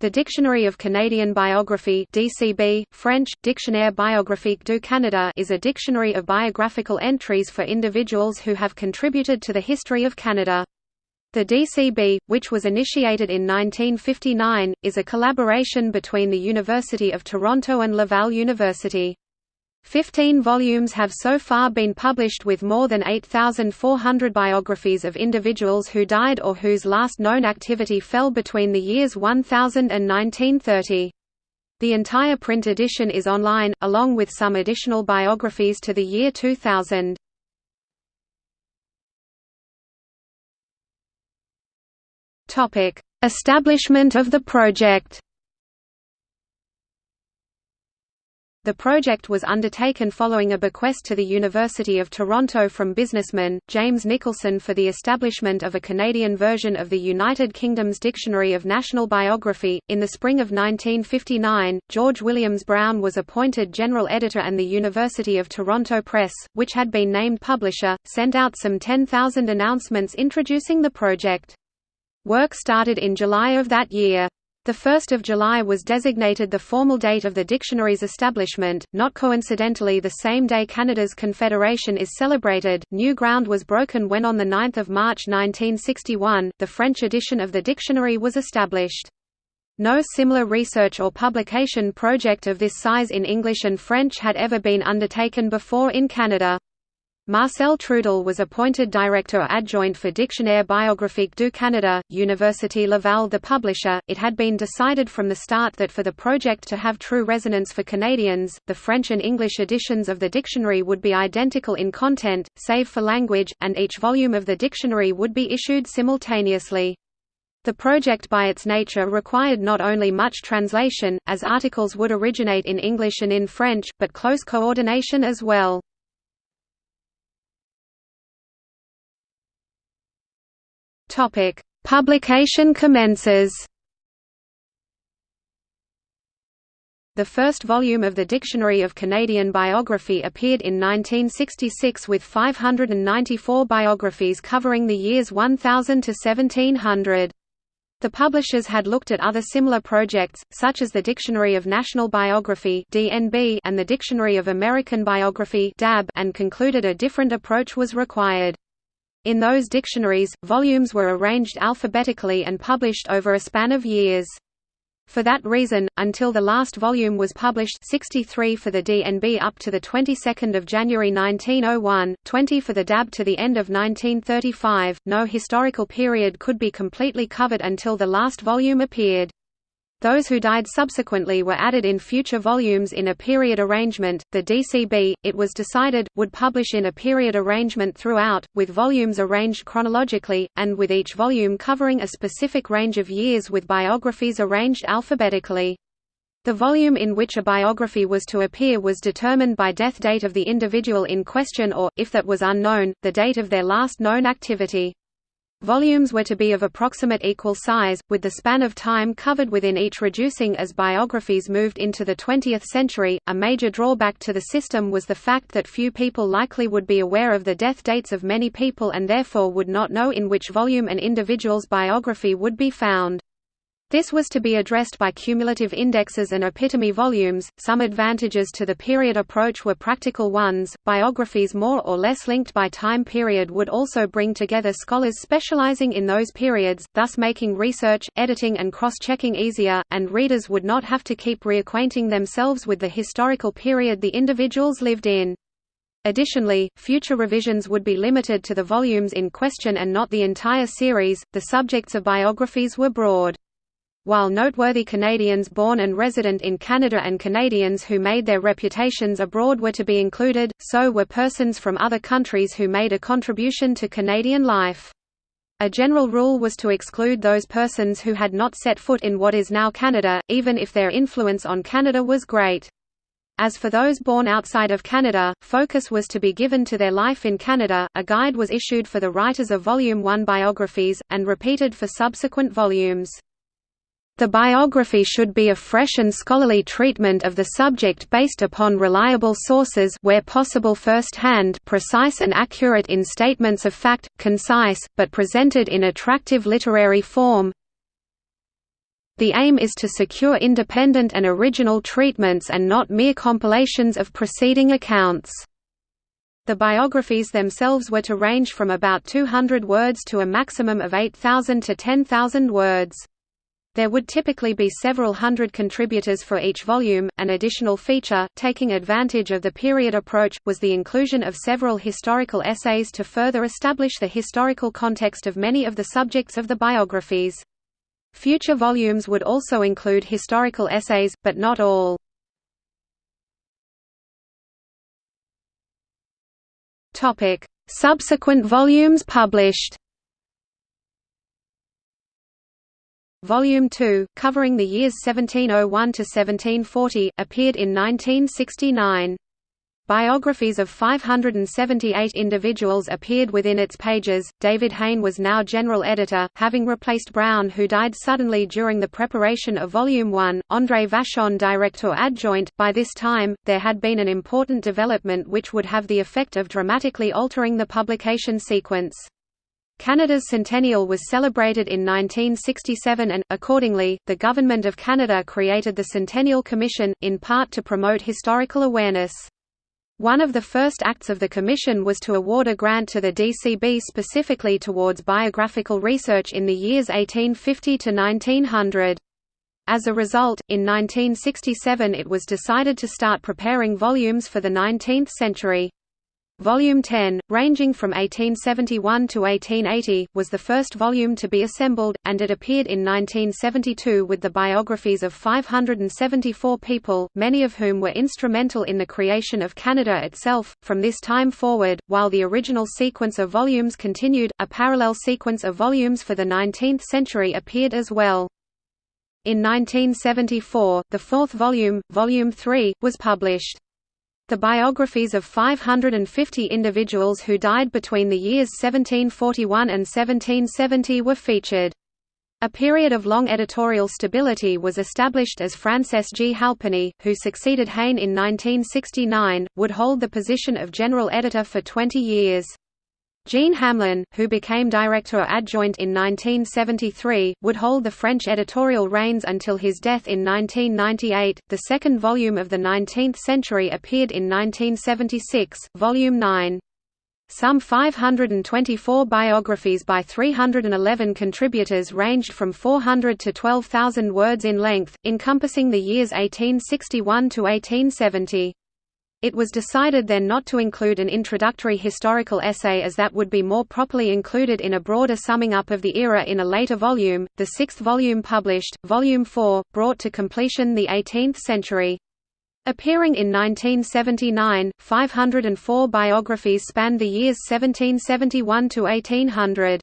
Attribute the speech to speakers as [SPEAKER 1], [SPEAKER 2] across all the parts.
[SPEAKER 1] The Dictionary of Canadian Biography DCB, French, Dictionnaire biographique du Canada is a dictionary of biographical entries for individuals who have contributed to the history of Canada. The DCB, which was initiated in 1959, is a collaboration between the University of Toronto and Laval University. Fifteen volumes have so far been published with more than 8,400 biographies of individuals who died or whose last known activity fell between the years 1000 and 1930. The entire print edition is online, along with some additional biographies to the year 2000. Establishment of the project The project was undertaken following a bequest to the University of Toronto from businessman, James Nicholson for the establishment of a Canadian version of the United Kingdom's Dictionary of National Biography. In the spring of 1959, George Williams Brown was appointed general editor and the University of Toronto Press, which had been named publisher, sent out some 10,000 announcements introducing the project. Work started in July of that year. The 1st of July was designated the formal date of the dictionary's establishment, not coincidentally the same day Canada's Confederation is celebrated. New ground was broken when on 9 March 1961, the French edition of the dictionary was established. No similar research or publication project of this size in English and French had ever been undertaken before in Canada. Marcel Trudel was appointed Director Adjoint for Dictionnaire biographique du Canada, Université Laval the publisher. It had been decided from the start that for the project to have true resonance for Canadians, the French and English editions of the dictionary would be identical in content, save for language, and each volume of the dictionary would be issued simultaneously. The project by its nature required not only much translation, as articles would originate in English and in French, but close coordination as well. Topic: Publication commences. The first volume of the Dictionary of Canadian Biography appeared in 1966 with 594 biographies covering the years 1000 to 1700. The publishers had looked at other similar projects, such as the Dictionary of National Biography and the Dictionary of American Biography and concluded a different approach was required. In those dictionaries, volumes were arranged alphabetically and published over a span of years. For that reason, until the last volume was published 63 for the DNB up to the 22nd of January 1901, 20 for the DAB to the end of 1935, no historical period could be completely covered until the last volume appeared. Those who died subsequently were added in future volumes in a period arrangement. The DCB, it was decided, would publish in a period arrangement throughout, with volumes arranged chronologically, and with each volume covering a specific range of years with biographies arranged alphabetically. The volume in which a biography was to appear was determined by death date of the individual in question or, if that was unknown, the date of their last known activity. Volumes were to be of approximate equal size, with the span of time covered within each reducing as biographies moved into the 20th century. A major drawback to the system was the fact that few people likely would be aware of the death dates of many people and therefore would not know in which volume an individual's biography would be found. This was to be addressed by cumulative indexes and epitome volumes. Some advantages to the period approach were practical ones. Biographies more or less linked by time period would also bring together scholars specializing in those periods, thus making research, editing, and cross checking easier, and readers would not have to keep reacquainting themselves with the historical period the individuals lived in. Additionally, future revisions would be limited to the volumes in question and not the entire series. The subjects of biographies were broad. While noteworthy Canadians born and resident in Canada and Canadians who made their reputations abroad were to be included, so were persons from other countries who made a contribution to Canadian life. A general rule was to exclude those persons who had not set foot in what is now Canada, even if their influence on Canada was great. As for those born outside of Canada, focus was to be given to their life in Canada. A guide was issued for the writers of Volume 1 biographies, and repeated for subsequent volumes. The biography should be a fresh and scholarly treatment of the subject based upon reliable sources where possible first-hand precise and accurate in statements of fact, concise, but presented in attractive literary form. The aim is to secure independent and original treatments and not mere compilations of preceding accounts. The biographies themselves were to range from about 200 words to a maximum of 8,000 to 10,000 words. There would typically be several hundred contributors for each volume. An additional feature, taking advantage of the period approach, was the inclusion of several historical essays to further establish the historical context of many of the subjects of the biographies. Future volumes would also include historical essays, but not all. Subsequent volumes published Volume 2, covering the years 1701 to 1740, appeared in 1969. Biographies of 578 individuals appeared within its pages. David Hayne was now general editor, having replaced Brown, who died suddenly during the preparation of Volume 1. André Vachon, director adjoint. By this time, there had been an important development which would have the effect of dramatically altering the publication sequence. Canada's centennial was celebrated in 1967 and, accordingly, the Government of Canada created the Centennial Commission, in part to promote historical awareness. One of the first acts of the Commission was to award a grant to the DCB specifically towards biographical research in the years 1850 to 1900. As a result, in 1967 it was decided to start preparing volumes for the 19th century. Volume 10, ranging from 1871 to 1880, was the first volume to be assembled, and it appeared in 1972 with the biographies of 574 people, many of whom were instrumental in the creation of Canada itself. From this time forward, while the original sequence of volumes continued, a parallel sequence of volumes for the 19th century appeared as well. In 1974, the fourth volume, Volume 3, was published. The biographies of 550 individuals who died between the years 1741 and 1770 were featured. A period of long editorial stability was established as Frances G. Halpenny, who succeeded Hayne in 1969, would hold the position of general editor for 20 years. Jean Hamelin, who became director adjoint in 1973, would hold the French editorial reins until his death in 1998. The second volume of the 19th century appeared in 1976, volume 9. Some 524 biographies by 311 contributors ranged from 400 to 12,000 words in length, encompassing the years 1861 to 1870. It was decided then not to include an introductory historical essay as that would be more properly included in a broader summing up of the era in a later volume. The sixth volume published, Volume 4, brought to completion the 18th century. Appearing in 1979, 504 biographies spanned the years 1771 to 1800.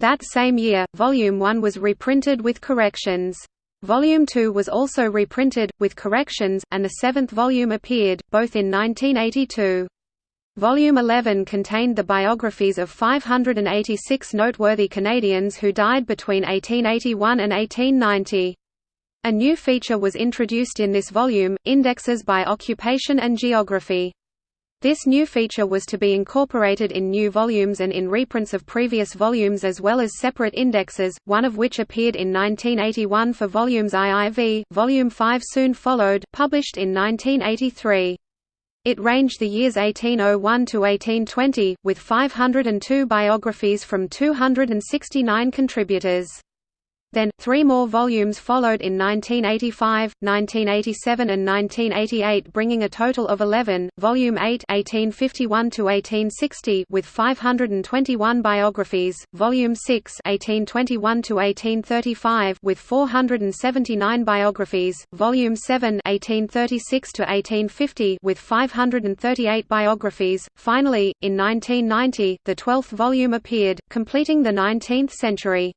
[SPEAKER 1] That same year, Volume 1 was reprinted with corrections. Volume 2 was also reprinted, with corrections, and the seventh volume appeared, both in 1982. Volume 11 contained the biographies of 586 noteworthy Canadians who died between 1881 and 1890. A new feature was introduced in this volume, indexes by occupation and geography. This new feature was to be incorporated in new volumes and in reprints of previous volumes as well as separate indexes, one of which appeared in 1981 for volumes IIV, volume 5 soon followed, published in 1983. It ranged the years 1801 to 1820, with 502 biographies from 269 contributors. Then, three more volumes followed in 1985, 1987 and 1988 bringing a total of 11, Volume 8 1851–1860 with 521 biographies, Volume 6 1821–1835 with 479 biographies, Volume 7 1836–1850 with 538 biographies. Finally, in 1990, the twelfth volume appeared, completing the 19th century.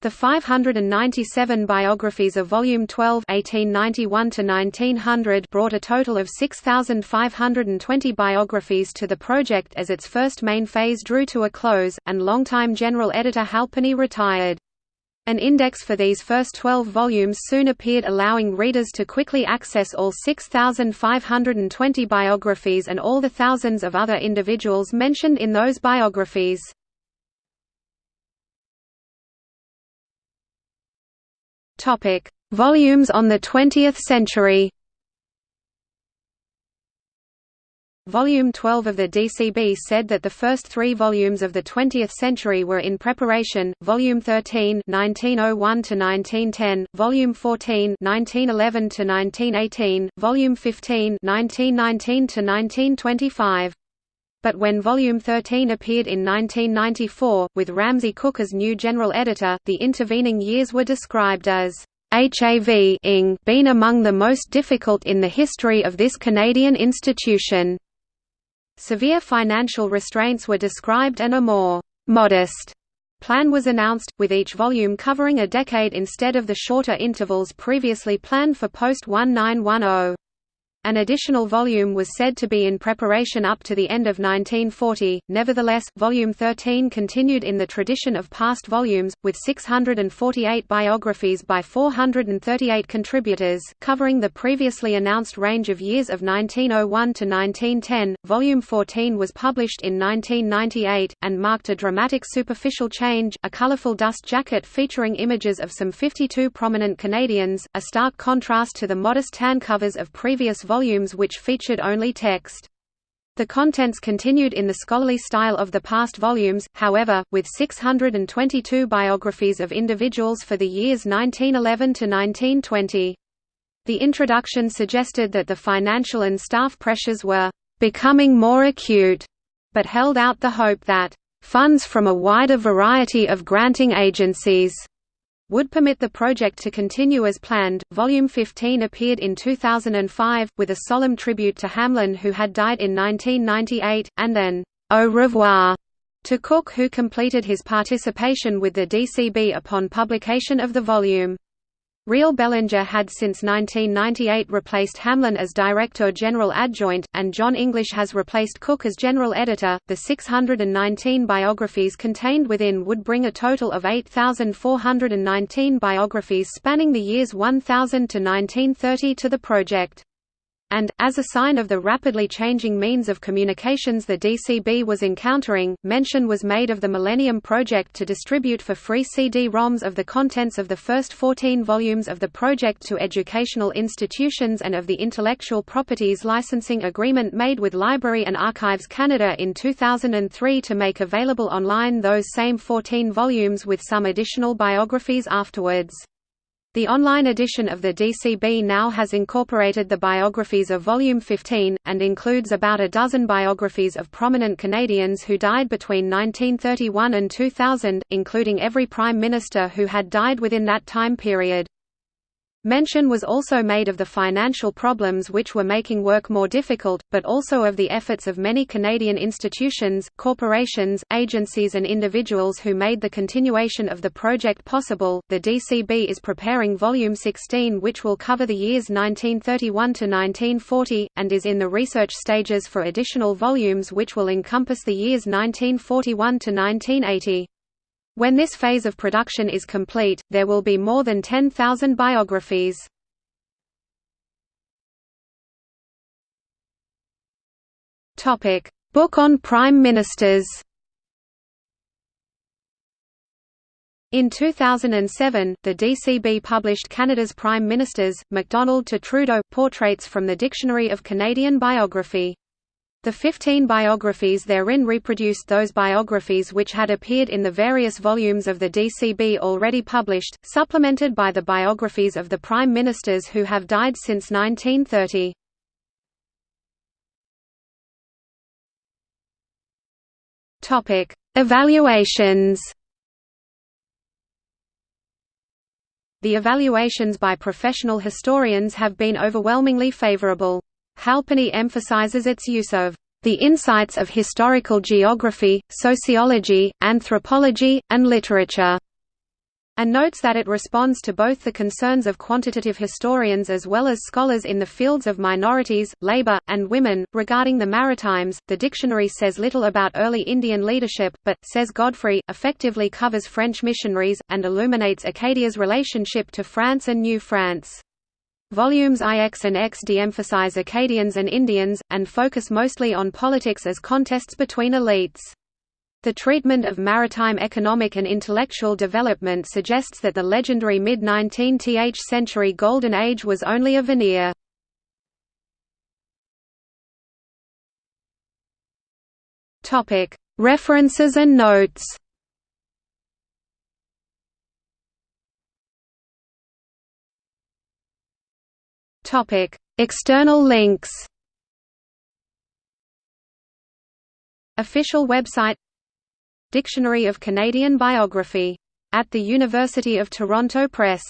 [SPEAKER 1] The 597 biographies of Volume 12 1891 brought a total of 6,520 biographies to the project as its first main phase drew to a close, and longtime general editor Halpenny retired. An index for these first 12 volumes soon appeared allowing readers to quickly access all 6,520 biographies and all the thousands of other individuals mentioned in those biographies. Topic: Volumes on the 20th century. Volume 12 of the DCB said that the first three volumes of the 20th century were in preparation, Volume 13 1901–1910, Volume 14 1911–1918, Volume 15 1919–1925. But when Volume 13 appeared in 1994, with Ramsay Cook as new general editor, the intervening years were described as HAV ing been among the most difficult in the history of this Canadian institution. Severe financial restraints were described and a more «modest» plan was announced, with each volume covering a decade instead of the shorter intervals previously planned for post-1910. An additional volume was said to be in preparation up to the end of 1940, nevertheless, Volume 13 continued in the tradition of past volumes, with 648 biographies by 438 contributors, covering the previously announced range of years of 1901 to 1910. Volume 14 was published in 1998, and marked a dramatic superficial change, a colorful dust jacket featuring images of some 52 prominent Canadians, a stark contrast to the modest tan covers of previous volumes which featured only text. The contents continued in the scholarly style of the past volumes, however, with 622 biographies of individuals for the years 1911 to 1920. The introduction suggested that the financial and staff pressures were becoming more acute, but held out the hope that funds from a wider variety of granting agencies would permit the project to continue as planned. Volume 15 appeared in 2005, with a solemn tribute to Hamelin who had died in 1998, and then, au revoir to Cook who completed his participation with the DCB upon publication of the volume. Réal Bélanger had since 1998 replaced Hamelin as Director General Adjoint, and John English has replaced Cook as General Editor. The 619 biographies contained within would bring a total of 8,419 biographies spanning the years 1000 to 1930 to the project. And, as a sign of the rapidly changing means of communications the DCB was encountering, mention was made of the Millennium Project to distribute for free CD-ROMs of the contents of the first 14 volumes of the project to educational institutions and of the intellectual properties licensing agreement made with Library and Archives Canada in 2003 to make available online those same 14 volumes with some additional biographies afterwards. The online edition of the DCB now has incorporated the biographies of Volume 15, and includes about a dozen biographies of prominent Canadians who died between 1931 and 2000, including every Prime Minister who had died within that time period. Mention was also made of the financial problems which were making work more difficult, but also of the efforts of many Canadian institutions, corporations, agencies, and individuals who made the continuation of the project possible. The DCB is preparing Volume 16, which will cover the years 1931 to 1940, and is in the research stages for additional volumes which will encompass the years 1941 to 1980. When this phase of production is complete, there will be more than 10,000 biographies. Book on Prime Ministers. In 2007, the DCB published Canada's Prime Ministers, Macdonald to Trudeau, Portraits from the Dictionary of Canadian Biography. The 15 biographies therein reproduced those biographies which had appeared in the various volumes of the DCB already published, supplemented by the biographies of the prime ministers who have died since 1930. Topic: Evaluations. The evaluations by professional historians have been overwhelmingly favorable. Halpenny emphasizes its use of the insights of historical geography, sociology, anthropology, and literature, and notes that it responds to both the concerns of quantitative historians as well as scholars in the fields of minorities, labor, and women. Regarding the Maritimes, the dictionary says little about early Indian leadership, but, says Godfrey, effectively covers French missionaries, and illuminates Acadia's relationship to France and New France. Volumes IX and X de-emphasize Acadians and Indians, and focus mostly on politics as contests between elites. The treatment of maritime economic and intellectual development suggests that the legendary mid-19th century Golden Age was only a veneer. References and notes External links. Official website. Dictionary of Canadian Biography. At the University of Toronto Press